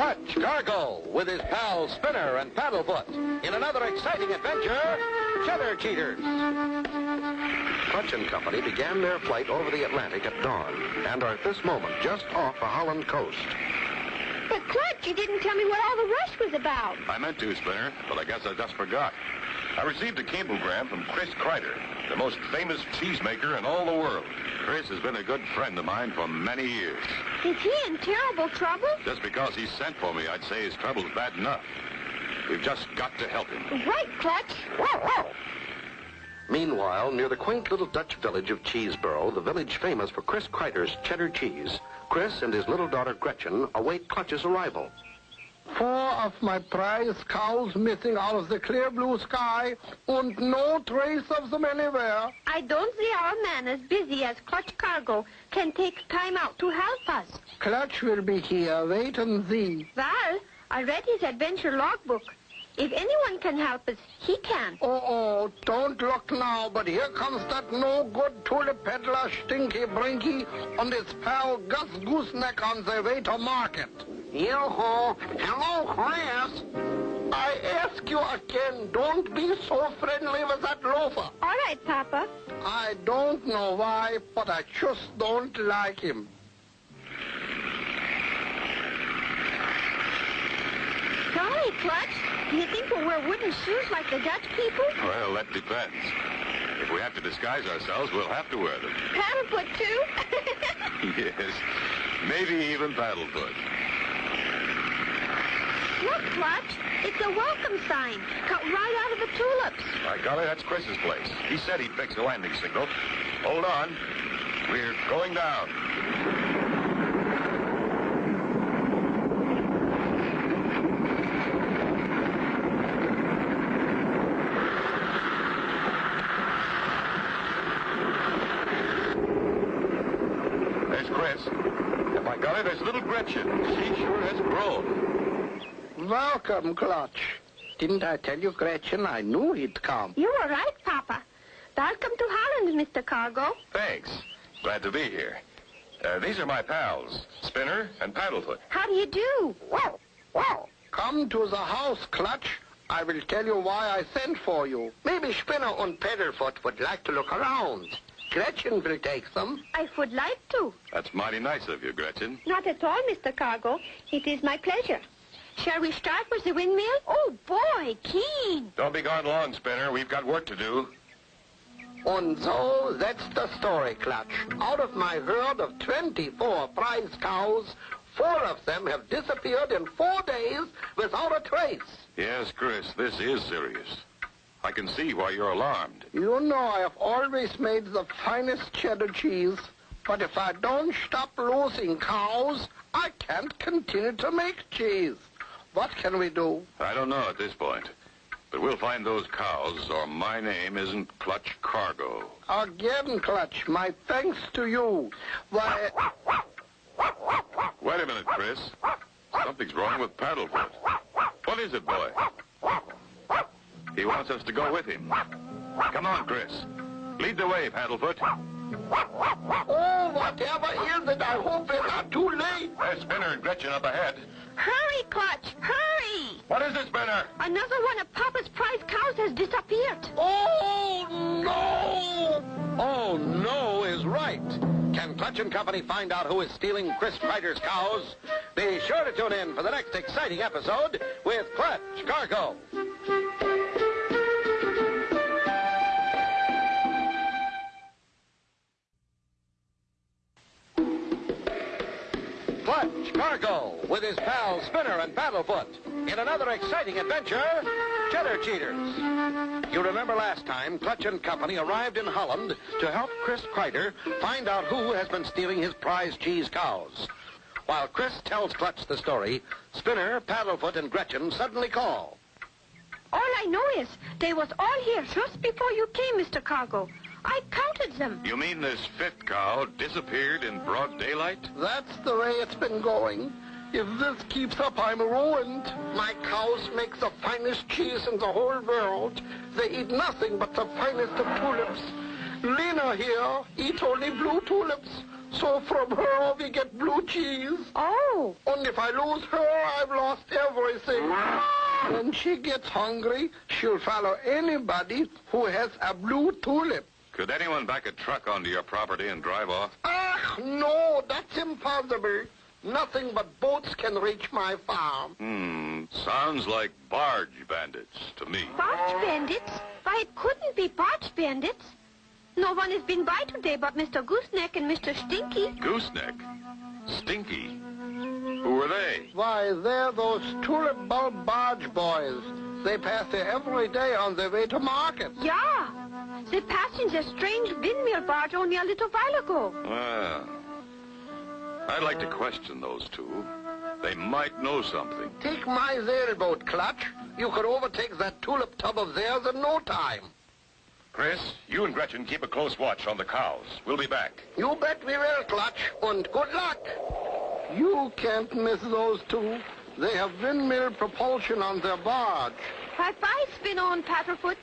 Clutch Cargo with his pals Spinner and Paddlefoot in another exciting adventure, Cheddar Cheaters. Clutch and Company began their flight over the Atlantic at dawn and are at this moment just off the Holland coast. But Clutch, you didn't tell me what all the rush was about. I meant to, Spinner, but I guess I just forgot. I received a cablegram from Chris Kreider, the most famous cheesemaker in all the world. Chris has been a good friend of mine for many years. Is he in terrible trouble? Just because he sent for me, I'd say his trouble's bad enough. We've just got to help him. Right, Clutch. Meanwhile, near the quaint little Dutch village of Cheeseboro, the village famous for Chris Kreider's cheddar cheese, Chris and his little daughter Gretchen await Clutch's arrival. Four of my prize cows missing out of the clear blue sky and no trace of them anywhere. I don't see how a man as busy as Clutch Cargo can take time out to help us. Clutch will be here. Wait and see. Well, I read his adventure logbook. If anyone can help us, he can. Oh, oh, don't look now, but here comes that no-good tulip peddler Stinky Brinky and his pal Gus Gooseneck on their way to market. Yo-ho! Hello, Chris! I ask you again, don't be so friendly with that loafer. All right, Papa. I don't know why, but I just don't like him. Golly, Clutch, you think we'll wear wooden shoes like the Dutch people? Well, that depends. If we have to disguise ourselves, we'll have to wear them. Paddlefoot, too? yes, maybe even Paddlefoot. Look, Clutch, it's a welcome sign cut right out of the tulips. By golly, that's Chris's place. He said he'd fix the landing signal. Hold on. We're going down. There's Chris. And by golly, there's little Gretchen. She sure has grown. Welcome, Clutch. Didn't I tell you, Gretchen, I knew he'd come. You were right, Papa. Welcome to Holland, Mr. Cargo. Thanks. Glad to be here. Uh, these are my pals, Spinner and Paddlefoot. How do you do? Wow, wow. Come to the house, Clutch. I will tell you why I sent for you. Maybe Spinner and Paddlefoot would like to look around. Gretchen will take them. I would like to. That's mighty nice of you, Gretchen. Not at all, Mr. Cargo. It is my pleasure. Shall we start with the windmill? Oh, boy, keen. Don't be gone long, Spinner. We've got work to do. And so that's the story, Clutch. Out of my herd of 24 prize cows, four of them have disappeared in four days without a trace. Yes, Chris, this is serious. I can see why you're alarmed. You know I have always made the finest cheddar cheese, but if I don't stop losing cows, I can't continue to make cheese. What can we do? I don't know at this point. But we'll find those cows, or my name isn't Clutch Cargo. Again, Clutch, my thanks to you. Why, Wait a minute, Chris. Something's wrong with Paddlefoot. What is it, boy? He wants us to go with him. Come on, Chris. Lead the way, Paddlefoot. Oh, whatever is it, I hope it's not too late. There's Spinner and Gretchen up ahead. Hurry, Clutch, hurry! What is it, Spinner? Another one of Papa's prize cows has disappeared. Oh, no! Oh, no is right. Can Clutch and Company find out who is stealing Chris Kreider's cows? Be sure to tune in for the next exciting episode with Clutch Cargo. Clutch Cargo with his pals Spinner and Paddlefoot in another exciting adventure, Cheddar Cheaters. You remember last time Clutch and Company arrived in Holland to help Chris Kreider find out who has been stealing his prize cheese cows. While Chris tells Clutch the story, Spinner, Paddlefoot, and Gretchen suddenly call. All I know is they was all here just before you came, Mr. Cargo. I counted them. You mean this fifth cow disappeared in broad daylight? That's the way it's been going. If this keeps up, I'm ruined. My cows make the finest cheese in the whole world. They eat nothing but the finest of tulips. Lena here eat only blue tulips. So from her we get blue cheese. Oh, And if I lose her, I've lost everything. When she gets hungry, she'll follow anybody who has a blue tulip. Could anyone back a truck onto your property and drive off? Ah, no, that's impossible. Nothing but boats can reach my farm. Hmm, sounds like barge bandits to me. barge bandits? Why, it couldn't be barge bandits. No one has been by today but Mr. Gooseneck and Mr. Stinky. Gooseneck? Stinky? Who were they? Why, they're those tulip bulb barge boys. They pass here every day on their way to market. Yeah, they passed in the strange windmill barge only a little while ago. Well, I'd like to question those two. They might know something. Take my sailboat, Clutch. You could overtake that tulip tub of theirs in no time. Chris, you and Gretchen keep a close watch on the cows. We'll be back. You bet we will, Clutch, and good luck. You can't miss those two. They have windmill propulsion on their barge. Bye-bye, Spinner, Paddlefoot.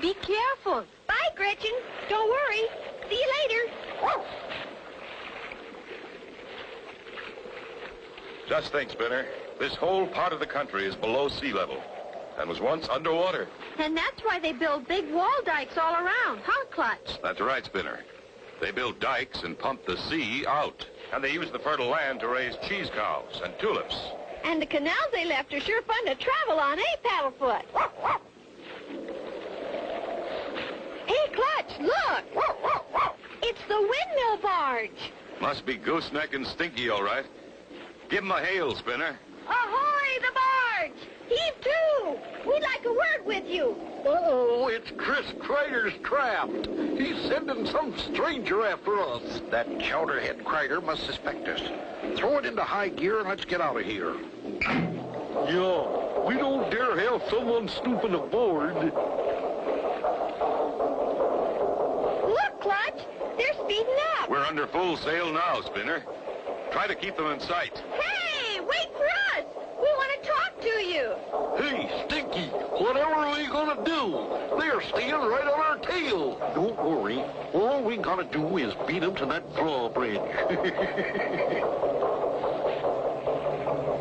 Be careful. Bye, Gretchen. Don't worry. See you later. Just think, Spinner. This whole part of the country is below sea level and was once underwater. And that's why they build big wall dikes all around, huh, Clutch? That's right, Spinner. They build dikes and pump the sea out. And they use the fertile land to raise cheese cows and tulips. And the canals they left are sure fun to travel on, eh, Paddlefoot? Hey, Clutch, look! It's the windmill barge. Must be Gooseneck and Stinky, all right. Give 'em a hail, Spinner. Ahoy, the barge! Heave to! We'd like a word with you. Uh-oh, it's Chris Kreider's trapped. He's sending some stranger after us. That chowderhead Kreider must suspect us. Throw it into high gear and let's get out of here. Yeah, we don't dare have someone snooping aboard. Look, Clutch, they're speeding up. We're under full sail now, Spinner. Try to keep them in sight. Hey, wait for us. We want to talk to you. Hey, Stinky, whatever are we gonna do? They're staying right on our tail. Don't worry. All we gotta do is beat them to that drawbridge.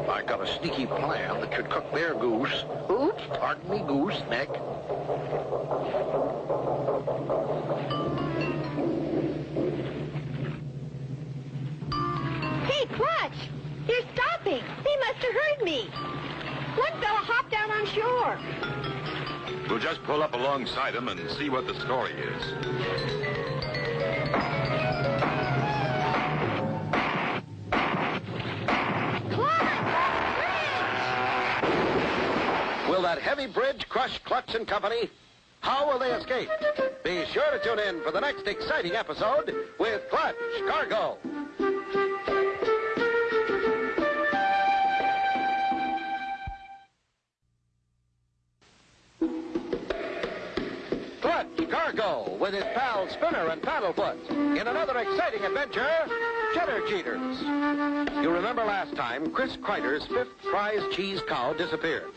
I got a sneaky plan that should cook their goose. Oops, pardon me, goose neck. Hey, Clutch, they're stopping. They must have heard me. One fella hopped out on shore. We'll just pull up alongside them and see what the story is. Clutch! Will that heavy bridge crush Clutch and Company? How will they escape? Be sure to tune in for the next exciting episode with Clutch Cargo. Cargo with his pals Spinner and Paddlefoot in another exciting adventure, Cheddar Cheaters. You remember last time Chris Kreider's fifth prize cheese cow disappeared.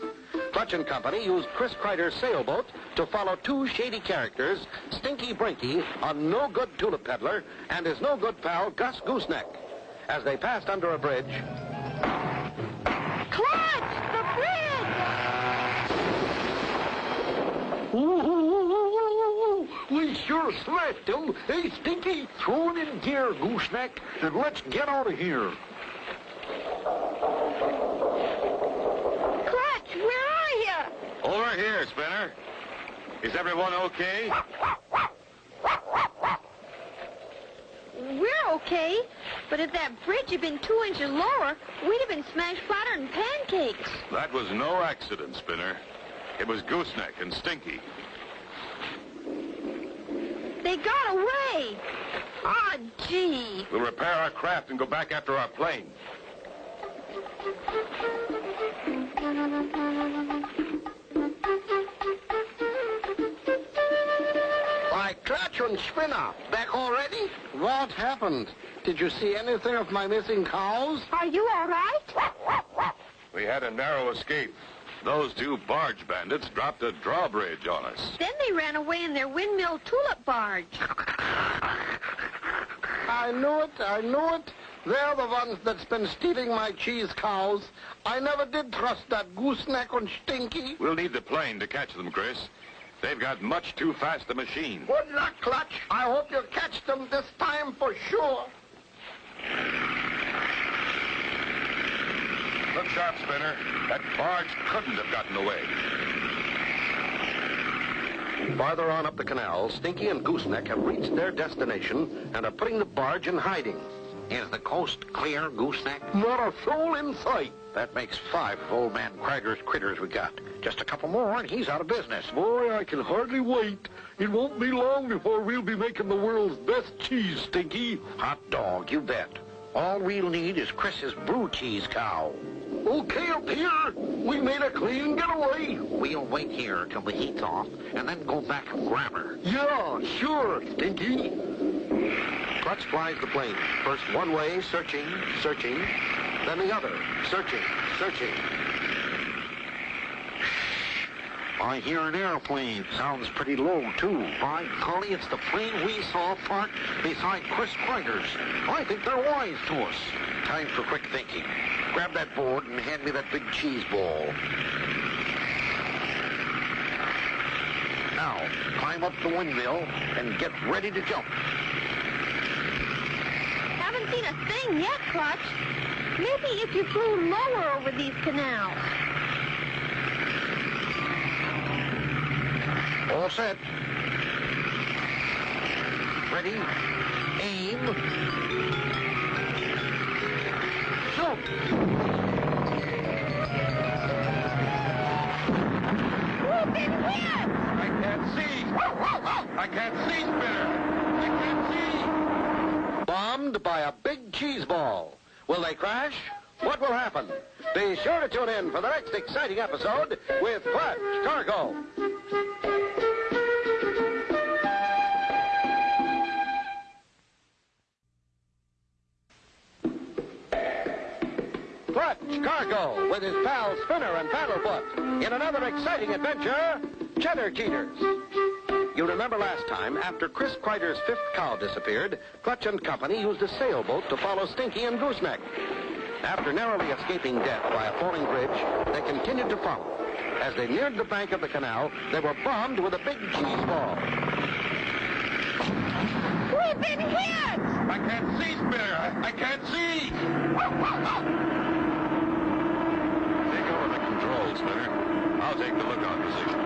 Clutch and Company used Chris Kreider's sailboat to follow two shady characters, Stinky Brinky, a no-good tulip peddler, and his no-good pal, Gus Gooseneck. As they passed under a bridge, Clutch! The bridge! Ooh, we sure smashed. Hey, Stinky, throw it in gear, gooseneck, and let's get out of here. Clutch, where are you? Over here, Spinner. Is everyone okay? We're okay, but if that bridge had been two inches lower, we'd have been smashed flatter than pancakes. That was no accident, Spinner. It was Gooseneck and Stinky. They got away. Ah, gee. We'll repair our craft and go back after our plane. Why, Clutch and Spinner, back already? What happened? Did you see anything of my missing cows? Are you all right? We had a narrow escape. Those two barge bandits dropped a drawbridge on us. Then they ran away in their windmill tulip barge. I I knew it. I knew it. They're the ones that's been stealing my cheese cows. I never did trust that gooseneck and Stinky. We'll need the plane to catch them, Chris. They've got much too fast a machine. Good luck, Clutch. I hope you catch them this time for sure. Look sharp, Spinner. That barge couldn't have gotten away. Farther on up the canal, Stinky and Gooseneck have reached their destination and are putting the barge in hiding. Is the coast clear, Gooseneck? Not a soul in sight. That makes five of old man Krieger's critters we got. Just a couple more and he's out of business. Boy, I can hardly wait. It won't be long before we'll be making the world's best cheese, Stinky. Hot dog, you bet. All we'll need is Chris's blue cheese cow. Okay, up here. We made a clean getaway. We'll wait here till the heat's off and then go back and grab her. Yeah, sure, Stinky. Clutch flies the plane. First one way, searching, searching. Then the other, searching, searching. I hear an airplane. Sounds pretty low, too. By golly, it's the plane we saw parked beside Chris Krieger's. I think they're wise to us. Time for quick thinking. Grab that board and hand me that big cheese ball. Now, climb up the windmill and get ready to jump. Haven't seen a thing yet, Clutch. Maybe if you flew lower over these canals. All set. Ready? Aim. I can't see. I can't see, Spinner. I can't see. Bombed by a big cheese ball. Will they crash? What will happen? Be sure to tune in for the next exciting episode with Clutch Cargo. Clutch Cargo with his pal Spinner and Paddlefoot in another exciting adventure, Cheddar Cheaters. You remember last time, after Chris Kreider's fifth cow disappeared, Clutch and Company used a sailboat to follow Stinky and Gooseneck. After narrowly escaping death by a falling bridge, they continued to follow. As they neared the bank of the canal, they were bombed with a big cheese ball. We've been hit! I can't see, Spinner. I, I can't see. Take over the controls, Spinner. I'll take the lookout position.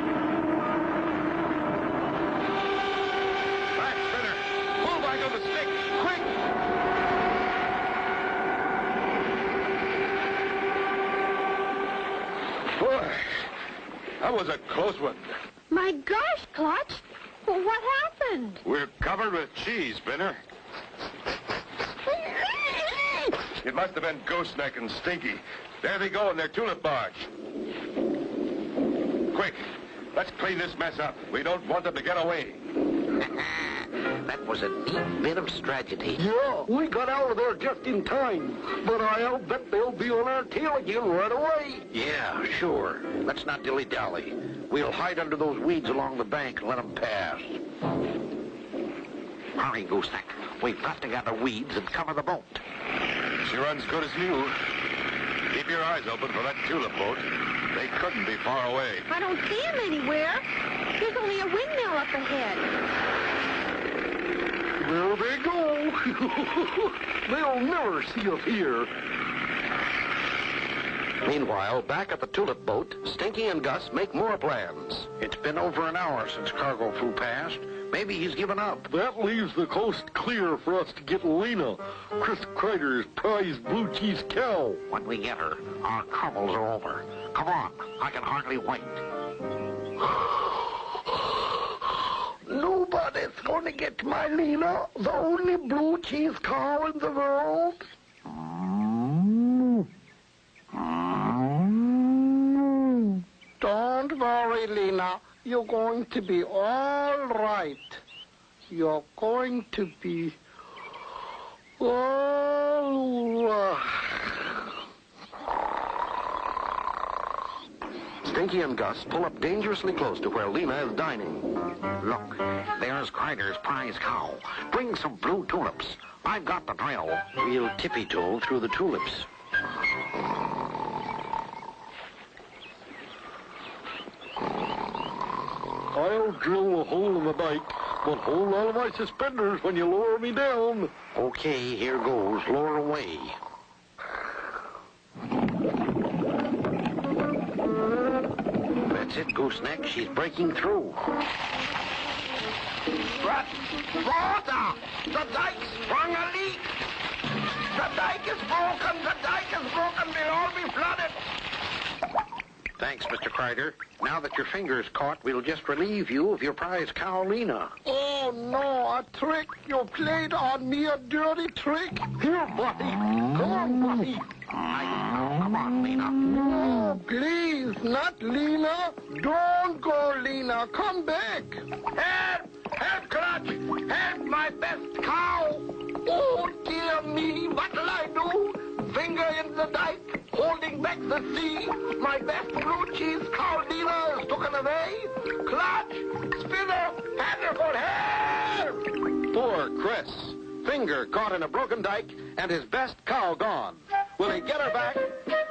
Back, Spinner. Pull back on the stick. Quick! Boy, that was a close one. My gosh, Clutch. Well, what happened? We're covered with cheese, Spinner. It must have been Gooseneck and Stinky. There they go in their tulip barge. Quick, let's clean this mess up. We don't want them to get away. that was a neat bit of strategy. Yeah, we got out of there just in time. But I'll bet they'll be on our tail again right away. Yeah, sure. Let's not dilly-dally. We'll hide under those weeds along the bank and let them pass. Hurry, Gooseneck. We've got to gather weeds and cover the boat. She runs good as new. Keep your eyes open for that tulip boat. They couldn't be far away. I don't see him anywhere. There's only a windmill up ahead. There they go. They'll never see us here. Meanwhile, back at the tulip boat, Stinky and Gus make more plans. It's been over an hour since cargo flew past. Maybe he's given up. That leaves the coast clear for us to get Lena, Chris Kreider's prized blue cheese cow. When we get her, our troubles are over. Come on, I can hardly wait. Nobody's going to get my Lena, the only blue cheese cow in the world. Don't worry, Lena. You're going to be all right. You're going to be all right. Stinky and Gus pull up dangerously close to where Lena is dining. Look, there's Kreider's prize cow. Bring some blue tulips. I've got the drill. We'll tippy-toe through the tulips. I'll drill a hole in the dike, but hold on to my suspenders when you lower me down. Okay, here goes. Lower away. That's it, gooseneck. She's breaking through. But, water! The dike's sprung a leak! The dike is broken! The dike is broken! We'll all be flooded! Thanks, Mr. Kreider. Now that your finger's caught, we'll just relieve you of your prize cow, Lena. Oh, no, a trick! You played on me a dirty trick! Here, Buddy. Come on, Buddy. Mm. Come on, Lena. No, please, not Lena. Don't go, Lena. Come back. Help! Help, Clutch! Help my best cow! Oh, dear me, what'll I do? Finger in the dike, holding back the sea. My best blue cheese cow, Lena, is taken away. Clutch! Spinner! Paddlefoot, help! Poor Chris. Finger caught in a broken dike and his best cow gone. Will he get her back?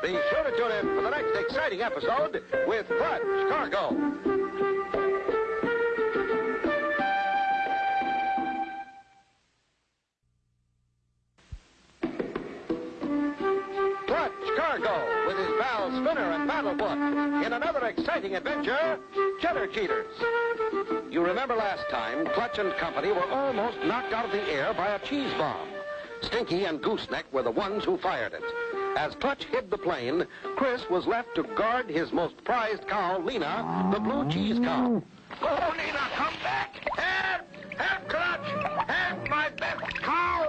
Be sure to tune in for the next exciting episode with Clutch Cargo. Cargo with his pals Spinner and Paddlefoot in another exciting adventure, Cheddar Cheaters. You remember last time, Clutch and Company were almost knocked out of the air by a cheese bomb. Stinky and Gooseneck were the ones who fired it. As Clutch hid the plane, Chris was left to guard his most prized cow, Lena, the blue cheese cow. Oh, oh Lena, come back! Help! Help, Clutch! Help my best cow!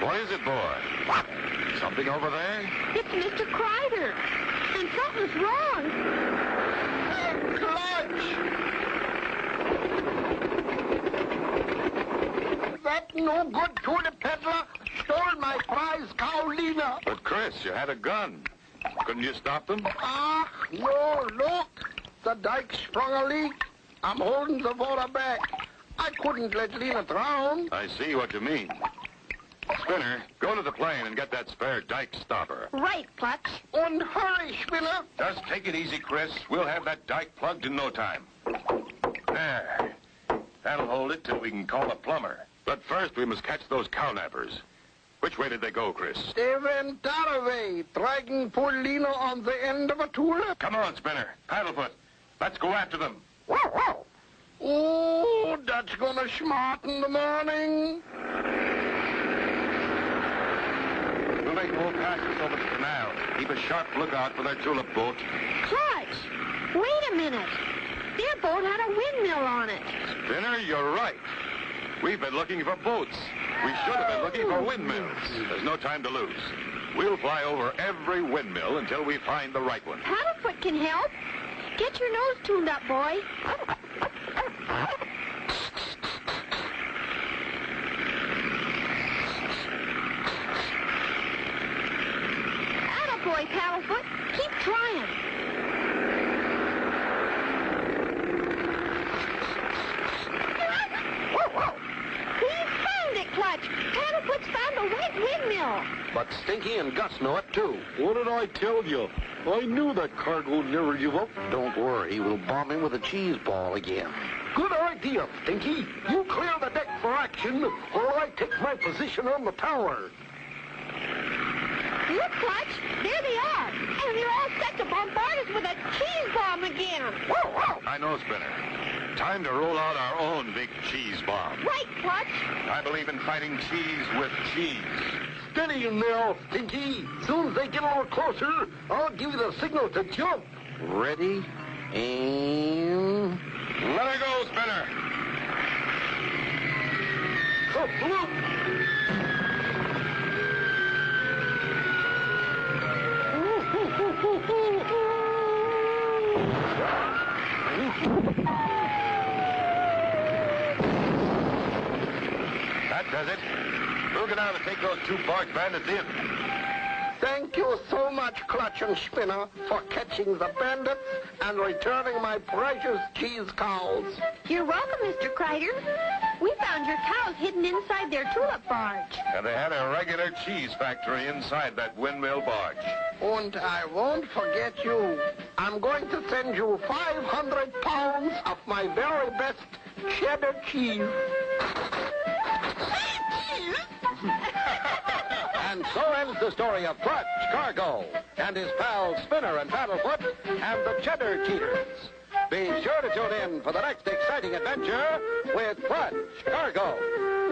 What is it, boy? Something over there? It's Mr. Kreider. And something's wrong. Clutch! That no good tulip peddler stole my prize cow, Lena. But, Chris, you had a gun. Couldn't you stop them? Ah, no, look. The dike sprung a leak. I'm holding the water back. I couldn't let Lena drown. I see what you mean. Spinner, go to the plane and get that spare dike stopper. Right, Clutch. And hurry, Spinner. Just take it easy, Chris. We'll have that dike plugged in no time. There. That'll hold it till we can call a plumber. But first, we must catch those cow-nappers. Which way did they go, Chris? They went that way, dragging poor Lena on the end of a tulip. Come on, Spinner. Paddlefoot. Let's go after them. Whoa, whoa. Oh, that's gonna smarten the morning. We'll make more passes over the canal. Keep a sharp lookout for their tulip boat. Clutch! Wait a minute. Their boat had a windmill on it. Spinner, you're right. We've been looking for boats. We should have been looking for windmills. There's no time to lose. We'll fly over every windmill until we find the right one. Paddlefoot can help. Get your nose tuned up, boy. Attaboy, Paddlefoot. Keep trying. We found it, Clutch. Paddlefoot's found a wet windmill. But Stinky and Gus know it, too. What did I tell you? I knew that cargo'd never give up. Don't worry, we'll bomb him with a cheese ball again. Good idea, Stinky. You clear the deck for action, or I take my position on the tower. Look, Clutch. There they are. And they're all set to bombard us with a cheese bomb again. I know, Spinner. Time to roll out our own big cheese bomb. Right, Clutch. I believe in fighting cheese with cheese. Steady in now, Stinky. Soon as they get a little closer, I'll give you the signal to jump. Ready? And... Let her go, Spinner. Up, That does it. We'll go down and take those two barge bandits in. Thank you so much, Clutch and Spinner, for catching the bandits and returning my precious cheese cows. You're welcome, Mr. Kreider. We found your cows hidden inside their tulip barge. And they had a regular cheese factory inside that windmill barge. And I won't forget you. I'm going to send you 500 pounds of my very best cheddar cheese. So ends the story of Clutch Cargo and his pals Spinner and Paddlefoot and the Cheddar Cheaters. Be sure to tune in for the next exciting adventure with Clutch Cargo.